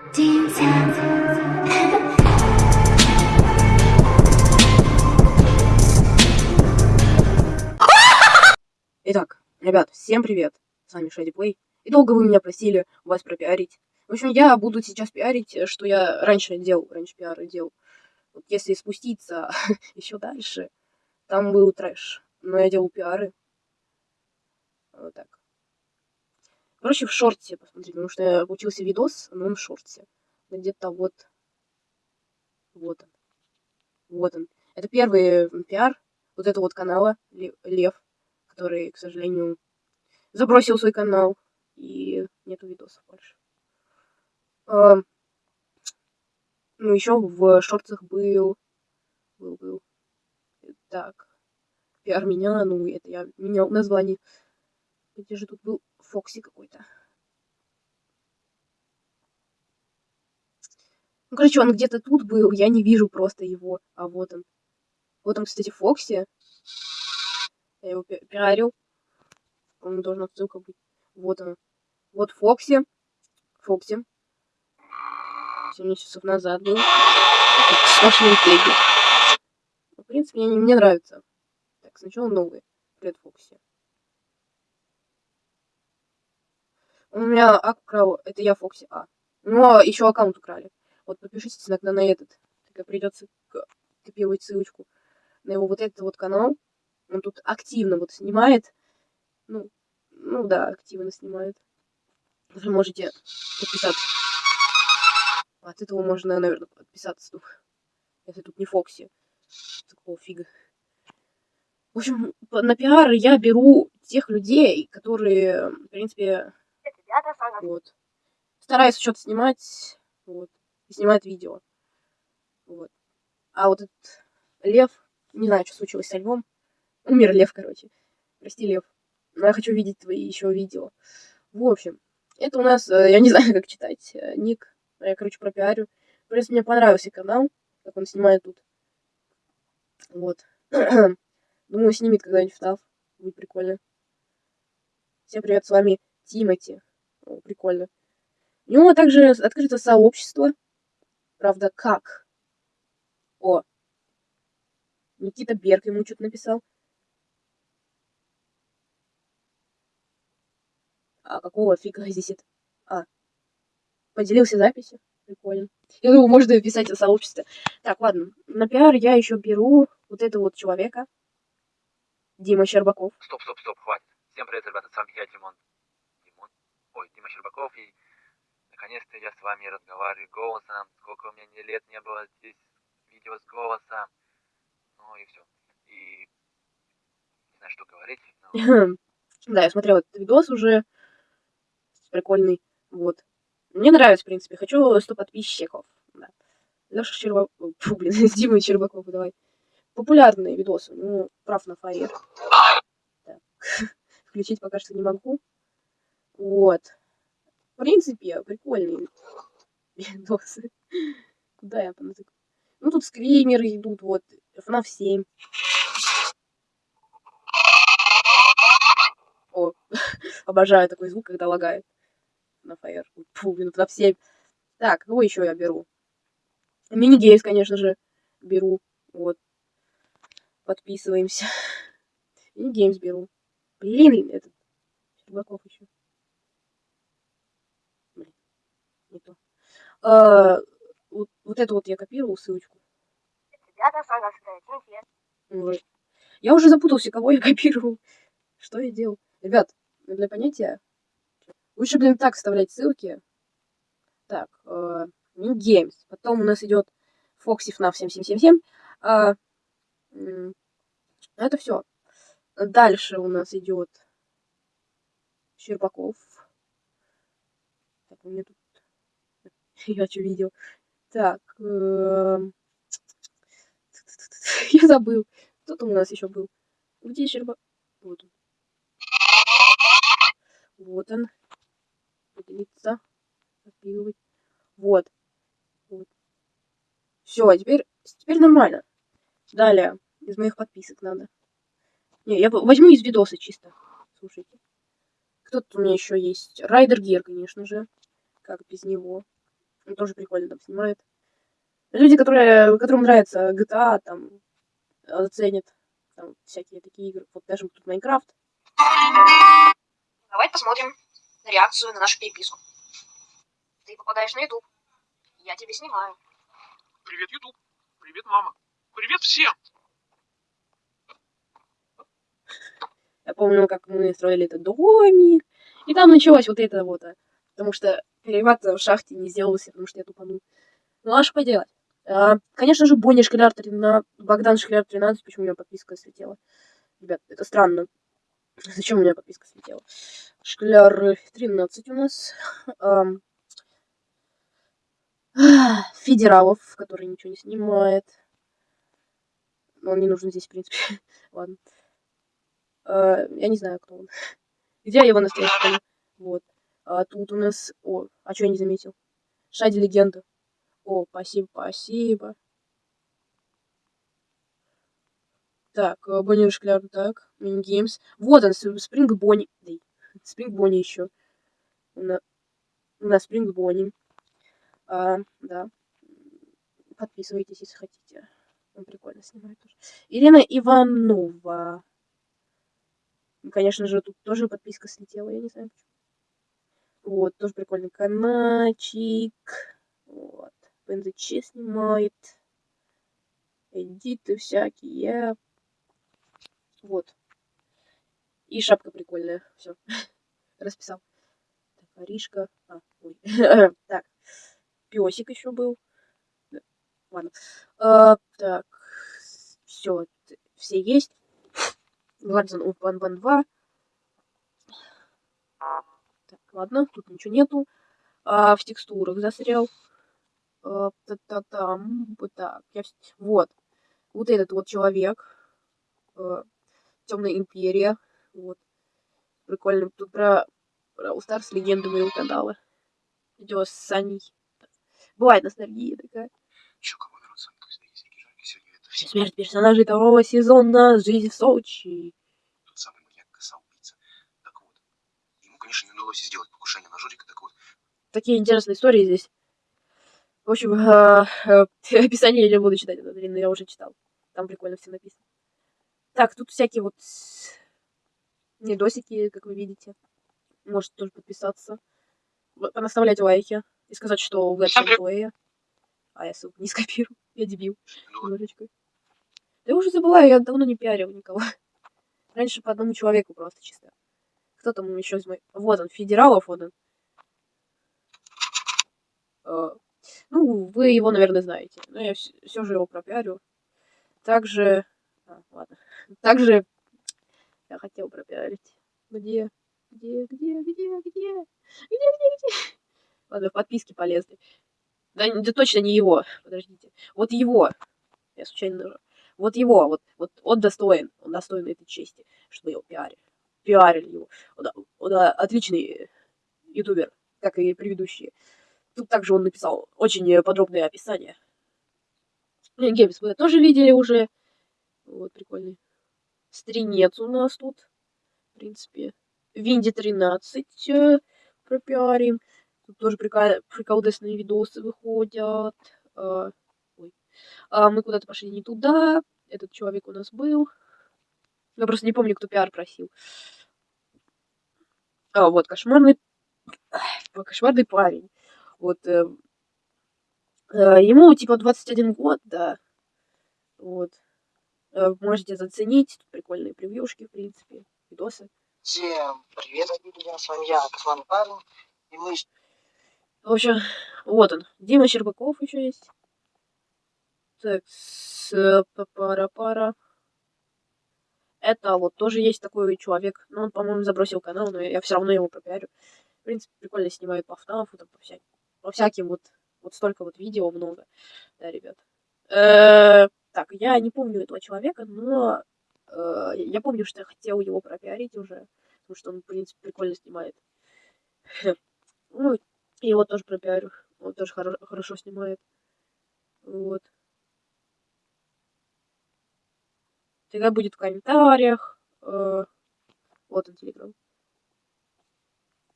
Итак, ребят, всем привет! С вами Шади Плей. И долго вы меня просили вас пропиарить. В общем, я буду сейчас пиарить, что я раньше делал, раньше пиары делал. Вот если спуститься еще дальше, там был трэш. Но я делал пиары. Вот так. Короче, в шорте посмотрите, потому что я получился видос, но он в шорте. Где-то вот... Вот он. Вот он. Это первый пиар вот этого вот канала Лев, который, к сожалению, забросил свой канал. И нету видосов больше. А, ну, еще в шортах был... Был, был. Так. Пиар меня, ну, это я менял название. Где же тут был Фокси какой-то? Ну, короче, он где-то тут был, я не вижу просто его. А вот он. Вот он, кстати, Фокси. Я его пиарил. По-моему, должна ссылка быть. Вот он. Вот Фокси. Фокси. 7 часов назад был. Сплошные теги. В принципе, мне, мне нравится. Так, сначала новый. Привет, Фокси. У меня украл, это я Фокси А. Ну, а еще аккаунт украли. Вот подпишитесь иногда на этот. Тогда придется копировать ссылочку на его вот этот вот канал. Он тут активно вот снимает. Ну, ну да, активно снимает. Вы можете подписаться. От этого можно, наверное, подписаться. Ну, если тут не Фокси. Такого фига. В общем, на пиар я беру тех людей, которые, в принципе, вот. Стараюсь что-то снимать, вот. И снимать видео. Вот. А вот этот лев, не знаю, что случилось со львом. Умер лев, короче. Прости, лев. Но я хочу видеть твои еще видео. В общем, это у нас, э, я не знаю, как читать, э, ник. Я, короче, пропиарю. Принципе, мне понравился канал, как он снимает тут. Вот. Думаю, снимет когда-нибудь втав. Будет прикольно. Всем привет, с вами Тимати. Прикольно. У него также открыто сообщество. Правда, как? О. Никита Берг ему что-то написал. А какого фига здесь это? А. Поделился записью. Прикольно. Я думаю, можно писать о сообществе. Так, ладно. На пиар я еще беру вот этого вот человека. Дима Щербаков. Стоп, стоп, стоп, хватит. Всем привет, ребята, с вами я. Димон? Щербаков, и наконец-то я с вами разговариваю голосом. Сколько у меня не лет не было здесь видео с голосом. Ну и все. И не знаю, что говорить. Да, я смотрел этот видос уже. Прикольный. Вот. Мне нравится, в принципе. Хочу 100 подписчиков. Да. Леша Щербаков. Фу, блин, Дима Щербаков, давай. Популярные видосы. Ну, прав на фаер. Включить пока что не могу. Вот. В принципе, прикольные видосы. Куда я понатыкаю? Ну, тут скримеры идут, вот. FNAF 7. О, обожаю такой звук, когда лагает. На Fire. Фу, блин, FNAF 7. Так, кого еще я беру? Мини-геймс, конечно же, беру. Вот. Подписываемся. Мини-геймс беру. Блин, этот. Щербаков еще. Блин, не то. А, вот, вот это вот я копировал ссылочку. Я уже запутался, кого я копировал. Что я делал? Ребят, для понятия, лучше, блин, так вставлять ссылки. Так, э, New Games. Потом у нас идет Foxy FNAF 7777. А, это все. Дальше у нас идет Щербаков. Так, у меня тут... Я что видел? Так. Эм, я забыл. Кто там у нас еще был? Где Щербаков? Вот он. Вот он. Поделиться. Копировать. Вот. вот. Все, а теперь, теперь нормально. Далее. Из моих подписок надо. Не, я возьму из видоса чисто. Слушайте. Кто тут у меня еще есть? Райдер Гер, конечно же. Как без него. Он тоже прикольно там снимает. Люди, которые, которым нравится GTA, там, э, ценят там, всякие такие игры. Вот даже тут Майнкрафт. Давай посмотрим реакцию на нашу переписку. Ты попадаешь на YouTube. Я тебя снимаю. Привет, Ютуб. Привет, мама. Привет всем. Я помню, как мы строили этот домик. И там началось вот это вот. А, Потому что перевод в шахте не сделался, потому что я тупанул. Ну, а что поделать? А, конечно же, Бонни Шкляр 13, Богдан Шкляр 13, почему у меня подписка слетела? Ребят, это странно. Зачем у меня подписка слетела? Шкляр 13 у нас. Ам, Федералов, который ничего не снимает. Но он не нужен здесь, в принципе. Ладно. А, я не знаю, кто он. Где его настоящий? Вот. А тут у нас... О, а что я не заметил? Шади Легенда. О, спасибо, спасибо. Так, э, Бонни Шкляр, так, Мини Геймс. Вот он, Спринг Бонни. Спринг Бонни еще. На- у нас Спринг Бонни. А, да. Подписывайтесь, если хотите. Он прикольно снимает тоже. Ирина Иванова. Конечно же, тут тоже подписка слетела, я не знаю почему. Вот, тоже прикольный каналчик. Вот. ПНЗЧ снимает. Эдиты всякие. Вот. И шапка прикольная. Все. Расписал. Так, Аришка. А, ой. так. Песик еще был. Да, Ладно. А, так. Все. Все есть. Open Band 2. Ладно, тут ничего нету. А, в текстурах застрял. А, та-та-там. Вот так. Я... Вот. Вот этот вот человек. Темная империя. Вот. Прикольно. Тут про, All Stars легенды моего канала. Видео с Саней. Бывает ностальгия такая. Чё, кого народ с вами, когда есть Рики Жарки, сегодня это все Смерть персонажей второго сезона «Жизнь в Сочи». тот самый маньяк, коса, убийца. Так вот. Конечно, не удалось сделать покушение на Жорика, так вот. такие интересные истории здесь. В общем, а, а, описание я не буду читать, это длинное, я уже читал. Там прикольно все написано. Так, тут всякие вот недосики, как вы видите. Можете тоже подписаться. Понаставлять лайки. И сказать, что вы Всем привет. плея. А я ссылку не скопирую. Я дебил. Ну, Немножечко. Да я уже забываю, я давно не пиарил никого. Раньше по одному человеку просто чисто. Кто там еще из моих... Вот он, Федералов, вот он. Э, ну, вы его, наверное, знаете. Но я все, же его пропиарю. Также... А, ладно. Также я хотел пропиарить. Где? Где, где, где, где? Где, где, где? Ладно, подписки полезли. Да, да точно не его. Подождите. Вот его. Я случайно нажал. Вот его, вот, вот он достоин. Он достоин этой чести, чтобы его пиарить. Пиарили его. Он, он а, отличный ютубер, как и предыдущие. Тут также он написал очень подробное описание. Геймс вы тоже видели уже. Вот, прикольный. Стринец у нас тут. В принципе. Винди 13 э, пропиарим. Тут тоже прикол- приколдесные видосы выходят. А, ой. А, мы куда-то пошли не туда. Этот человек у нас был. Я просто не помню, кто пиар просил. А, вот, кошмарный... Кошмарный парень. Вот. э, э, ему типа 21 год, да. Вот. Э, можете заценить. Тут прикольные превьюшки, в принципе. Видосы. Всем привет, друзья, с вами я, Косман Парень, и мы В общем, вот он. Дима Щербаков еще есть. Так, с пара-пара. Это вот тоже есть такой человек. Ну, он, по-моему, забросил канал, но я все равно его пропиарю. В принципе, прикольно снимает по ФНАФу, там, по, всяким, по всяким вот, вот столько вот видео много. Да, ребят. Э, Так, я не помню этого человека, но э, я помню, что я хотел его пропиарить уже, потому что он, в принципе, прикольно снимает. Ну, его тоже пропиарю. Он тоже хоро- хорошо снимает. Вот. Всегда будет в комментариях. Э, Вот он, телеграм.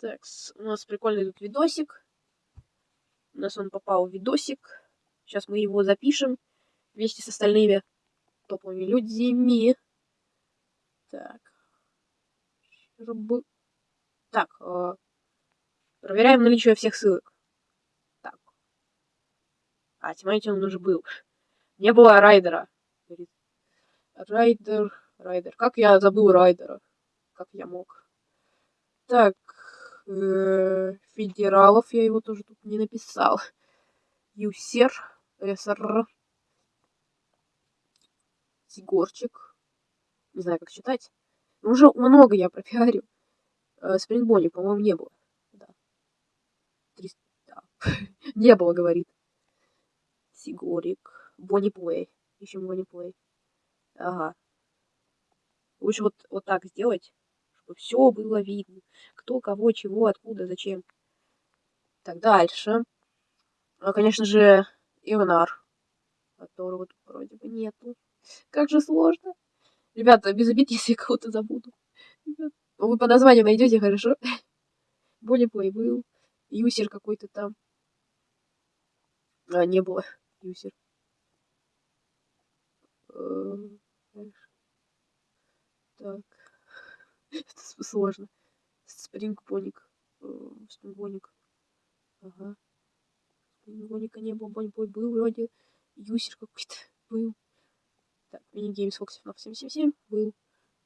Так, у нас прикольный тут видосик. У нас он попал в видосик. Сейчас мы его запишем вместе с остальными топовыми людьми. Так. Так, э, проверяем наличие всех ссылок. Так. А, тимайте он уже был. Не было райдера. Райдер, райдер. Как я забыл райдера? Как я мог? Так, э, федералов я его тоже тут не написал. Юсер, СР, Сигорчик. Не знаю, как читать. Ну, Уже много я пропиарю. Э, Спрингбони, по-моему, не было. Да. 300, да. не было, говорит. Сигорик. Бонни Плей. Ищем Бонни Плей. Ага. Лучше вот, вот так сделать, чтобы все было видно. Кто, кого, чего, откуда, зачем. Так, дальше. Ну, конечно же, Ивнар, которого тут вроде бы нету. Как же сложно. Ребята, без обид, если я кого-то забуду. Ребят, вы по названию найдете, хорошо? Более плей был. Юсер какой-то там. А, не было. Юсер. Так. Это сложно. Спрингбоник. Э, Спрингбоник. Ага. Спрингбоника не было. Бонибой был вроде. Юсер какой-то был. Так, мини-геймс Fox FNAF 777 был.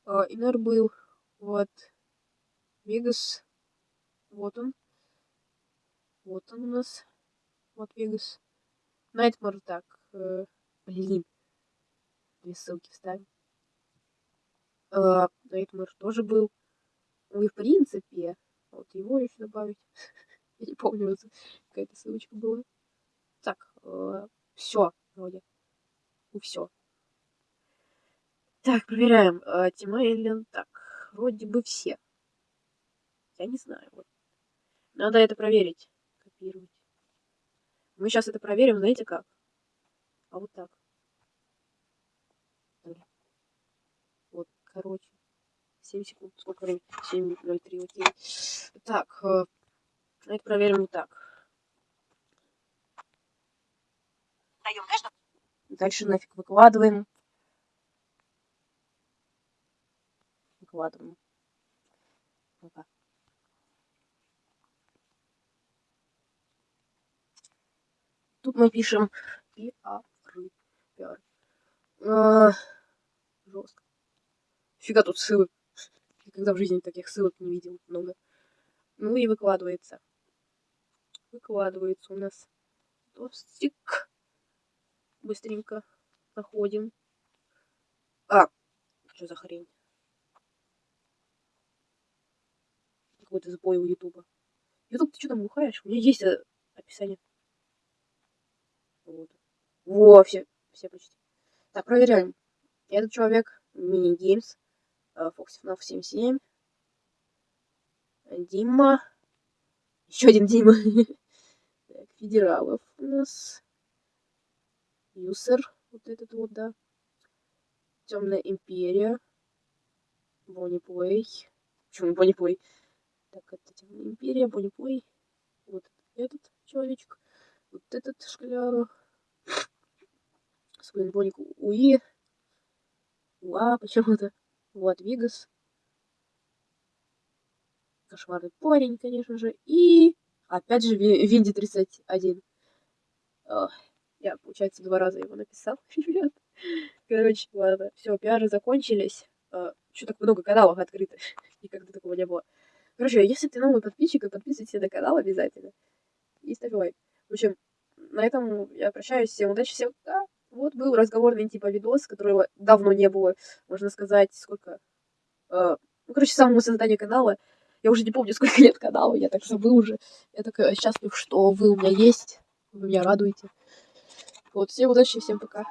А, Инер был. Вот. Вегас. Вот он. Вот он у нас. Вот Вегас. Найтмар, так. э, блин. Две ссылки вставим. А, Найтмар тоже был. Ну и в принципе, вот его еще добавить. Я не помню, какая-то ссылочка была. Так, все, вроде. Ну все. Так, проверяем. А, Тима Эллен. Так, вроде бы все. Я не знаю. Вот. Надо это проверить. Копировать. Мы сейчас это проверим, знаете как? А вот так. Блин. Вот, короче. 7 секунд. Сколько времени? 7.03, окей. Так, э, это проверим вот так. Даем каждому. Дальше нафиг выкладываем. Выкладываем. Пока. Тут мы пишем пиар. Пиар. А, Жестко. Фига тут ссылок. Никогда в жизни таких ссылок не видел много. Ну и выкладывается. Выкладывается у нас тостик. Быстренько находим. А, что за хрень? Какой-то сбой у Ютуба. Ютуб, ты что там бухаешь? У меня есть э, описание. Вот. Во, все, все почти. Так, проверяем. Этот человек, Мини Fox FNAF 77. Дима. Еще один Дима. Так, Федералов у нас. Юсер, вот этот вот, да. Темная империя. Бонни Плей. Почему Бонни Плей? Так, это Темная империя, Бонни Плей. Вот этот человечек. Вот этот шкляр. Спринбоник Уи. Уа, почему-то. Вот, Вигас. Кошмарный парень, конечно же. И опять же Ви- Винди 31. Ох, Я, получается, два раза его написал. Ребят. Короче, ладно. Все, пиары закончились. Что так много каналов открыто? Никогда такого не было. Короче, если ты новый подписчик, подписывайся на канал обязательно. И ставь лайк. В общем, на этом я прощаюсь. Всем удачи, всем пока. Вот был разговорный типа видос, которого давно не было, можно сказать, сколько... э, ну, короче, с самого создания канала. Я уже не помню, сколько лет каналу, я так забыл уже. Я так счастлив, что вы у меня есть, вы меня радуете. Вот, всем удачи, всем пока.